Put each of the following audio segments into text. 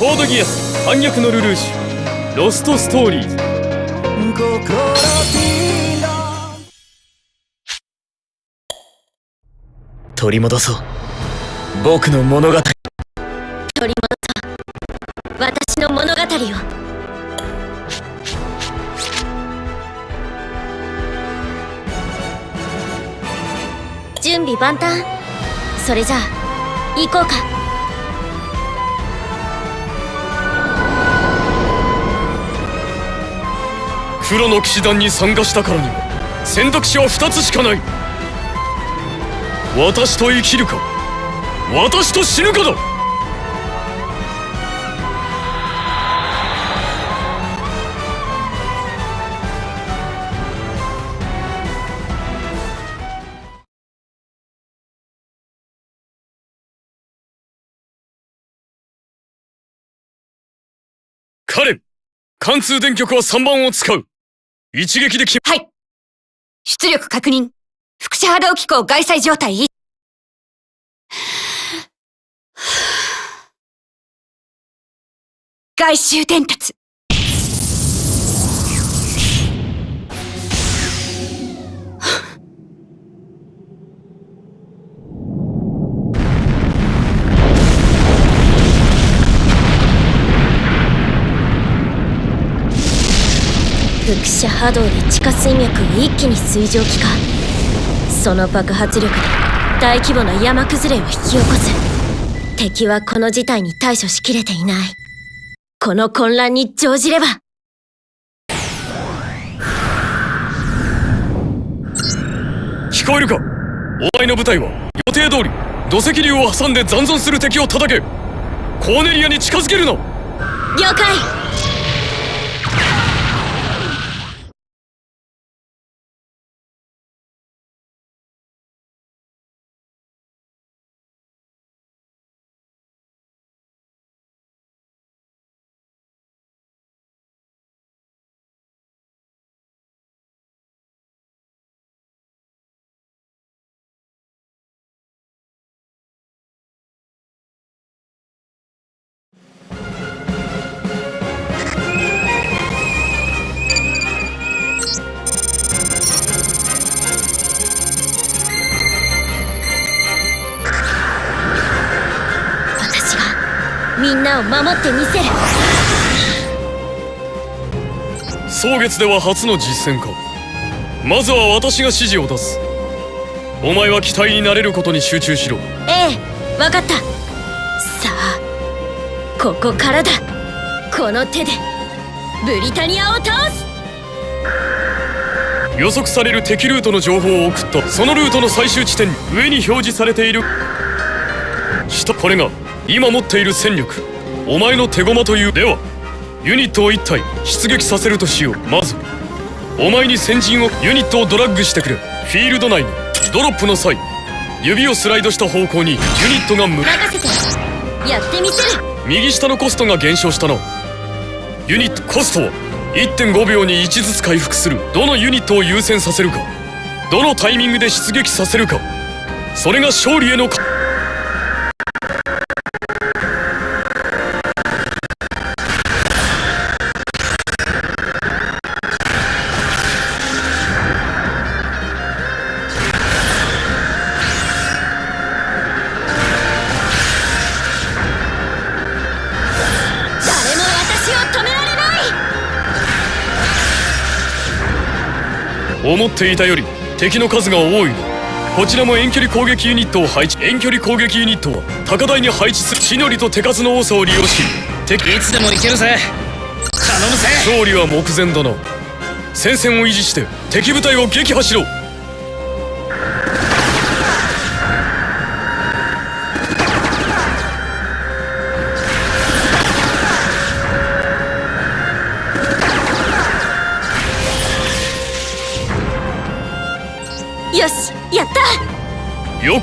コードギアス反逆のルルーシュ。ロストストーリー。ズ取り戻そう。僕の物語。取り戻そう。私の物語を。準備万端。それじゃあ行こうか黒の騎士団に参加したからには選択肢は2つしかない。私と生きるか私と死ぬかだ。彼貫通電極は3番を使う。一撃で決はい。出力確認。副車波動機構外載状態。外周伝達。輻射波動で地下水脈を一気に水蒸気化。その爆発力で大規模な山崩れを引き起こす敵はこの事態に対処しきれていない。この混乱に乗じれば。聞こえるか？お前の部隊は予定通り土石流を挟んで残存する敵を叩け。コーネリアに近づけるな了解んなを守ってみせる。蒼月では初の実戦か。まずは私が指示を出す。お前は機体になれることに集中しろ。ええ分かった。さあここからだ。この手でブリタニアを倒す。予測される敵ルートの情報を送った。そのルートの最終地点上に表示されている。下これが今持っている戦力お前の手駒というではユニットを1体出撃させるとしよう。まずお前に先陣をユニットをドラッグしてくれ。フィールド内にドロップの際指をスライドした方向にユニットが向任せて。やってみせる。右下のコストが減少したなユニットコストは1.5秒に1ずつ回復する。どのユニットを優先させるか。どのタイミングで出撃させるか。それが勝利への思っていたより敵の数が多いこちらも遠距離攻撃ユニットを配置。遠距離攻撃ユニットは高台に配置する地のりと手数の多さを利用し敵いつでも行けるぜ。頼むぜ。勝利は目前だな戦線を維持して敵部隊を撃破しろ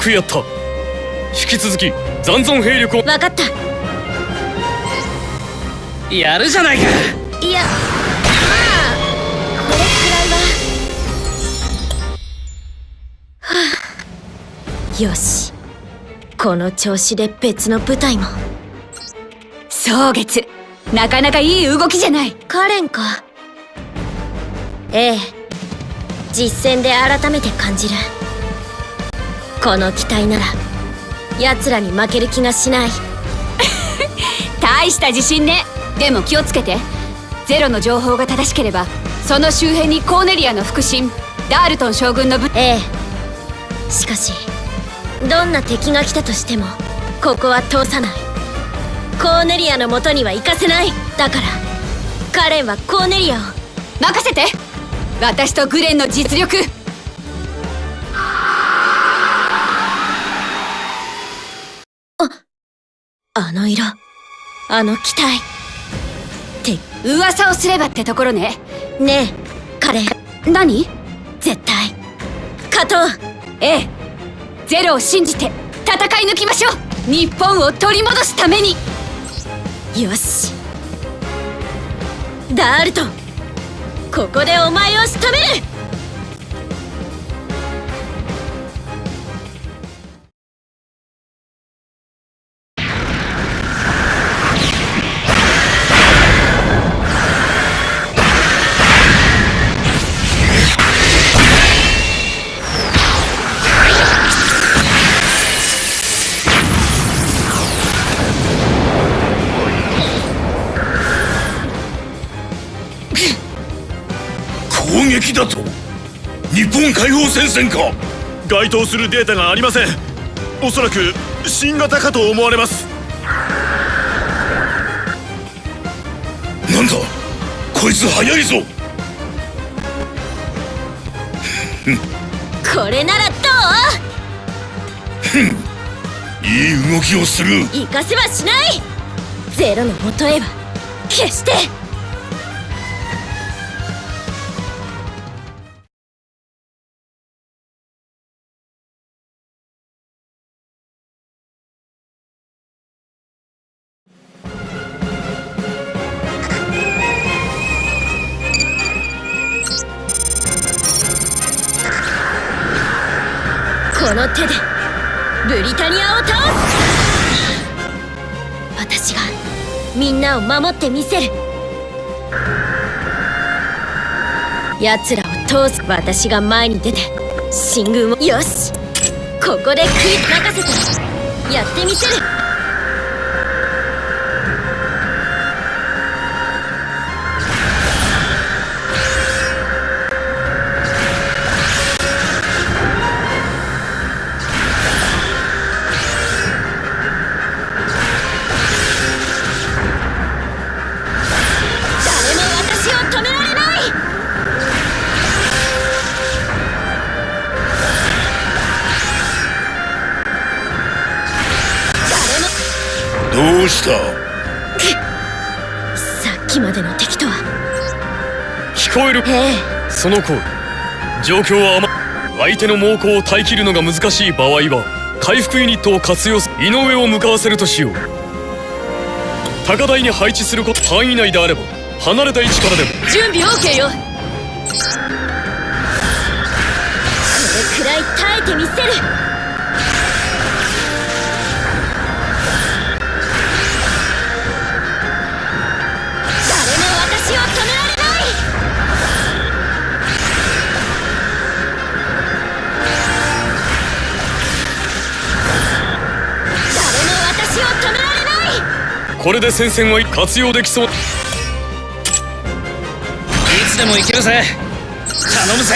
くやった。引き続き残存兵力を。分かった。やるじゃないか。いやまあこれくらいは。はあ。よし。この調子で別の部隊も。蒼月。なかなかいい動きじゃない。カレンか。ええ。実戦で改めて感じるこの機体なら奴らに負ける気がしない。大した自信ね。でも気をつけて。ゼロの情報が正しければその周辺にコーネリアの腹心ダールトン将軍の部ええ。しかしどんな敵が来たとしてもここは通さない。コーネリアの元には行かせない。だからカレンはコーネリアを。任せて。私とグレンの実力あの色。あの機体。って噂をすればってところね。ねえカレン何？絶対。勝とうええ。ゼロを信じて戦い抜きましょう。日本を取り戻すために。よし。ダールトン。ここでお前を仕留める攻撃だと。日本解放戦線か。該当するデータがありません。おそらく新型かと思われます。なんだ。こいつ早いぞ。これならど いい動きをする。う行かせはしない。ゼロの元へは決してみんなを守ってみせる。奴らを通す私が前に出て進軍を。よし。ここで食い任せて。やってみせる。える。ええ。その通り状況は甘相手の猛攻を耐えきるのが難しい場合は回復ユニットを活用す井上を向かわせるとしよう。高台に配置すること範囲内であれば離れた位置からでも。準備 OK よ。これくらい耐えてみせるこれで戦線は活用できそう。いつでも行けるぜ。頼むぜ。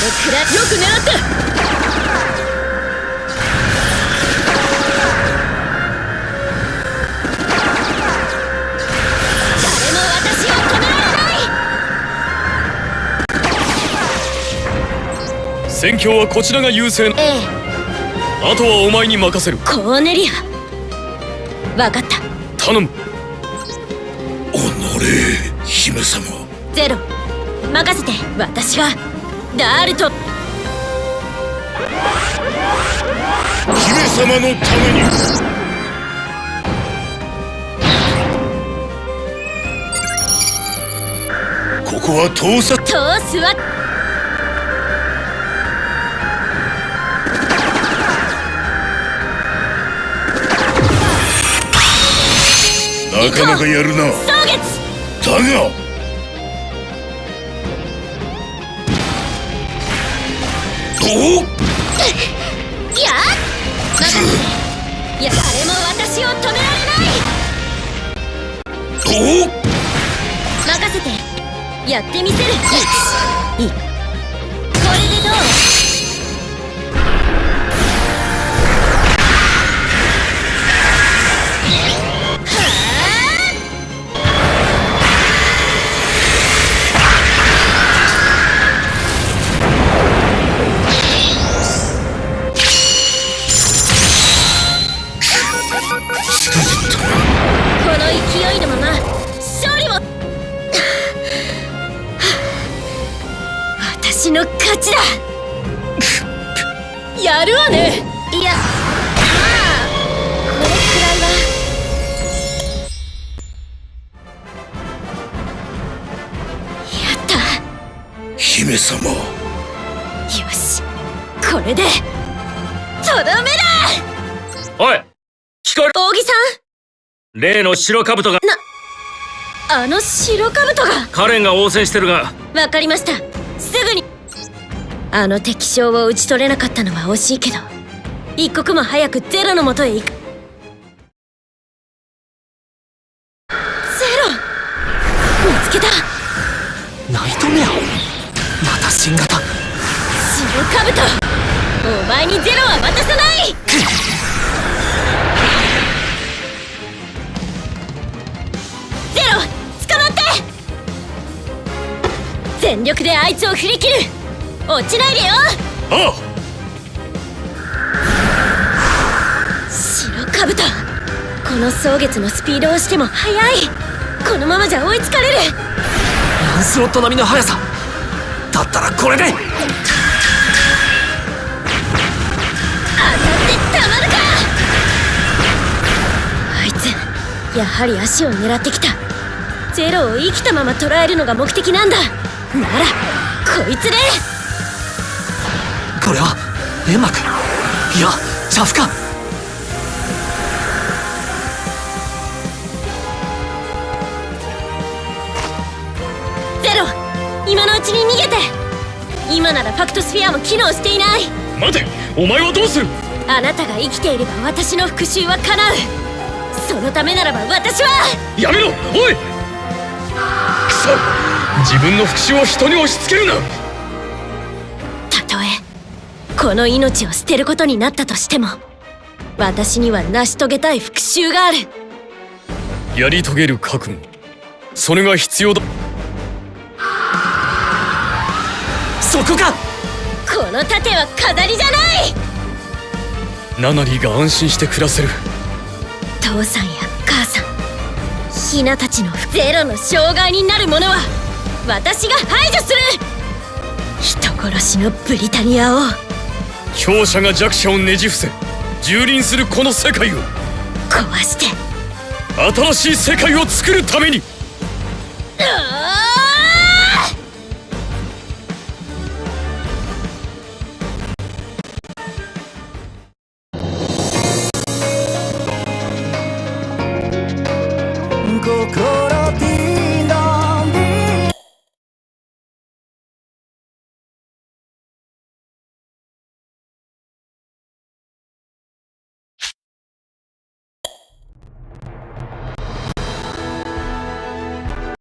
これくらいよく狙った誰も私を止められない。戦況はこちらが優勢ええあとはお前に任せる。コーネリア。わかった。頼む。おのれ姫様。ゼロ。任せて。私がダールト姫様のために。ここは盗撮通すわなかなかやるな。だがどう任せていや誰も私を止められない。どう任せて。やってみせる。い様。よしこれで。とどめだ。おい聞こえる？扇さ例の白兜が。んあの白兜が。カレンが応戦してるが。わかりました。すぐに。あの敵将を討ち取れなかったのは惜しいけど一刻も早くゼロのもとへ行く全力であいつを振り切る。落ちないでよ。あ白兜この蒼月のスピードをしても速い。このままじゃ追いつかれる。ランスロット並みの速さ。だったらこれで。当たってたまるか。あいつやはり足を狙ってきた。ゼロを生きたまま捉えるのが目的なんだならこいつでこれは煙幕いやチャフか。ゼロ今のうちに逃げて。今ならファクトスフィアも機能していない。待てお前はどうする？あなたが生きていれば私の復讐は叶う。そのためならば私は。やめろおい！くそ自分の復讐を人に押し付けるな。たとえこの命を捨てることになったとしても私には成し遂げたい復讐がある。やり遂げる覚悟。それが必要だ。そこか！この盾は飾りじゃない！ナナリーが安心して暮らせる。父さんや母さんヒナたちのゼロの障害になるものは私が排除する人殺しのブリタニアを。強者が弱者をねじ伏せ蹂躙するこの世界を。壊して。新しい世界を作るために。あ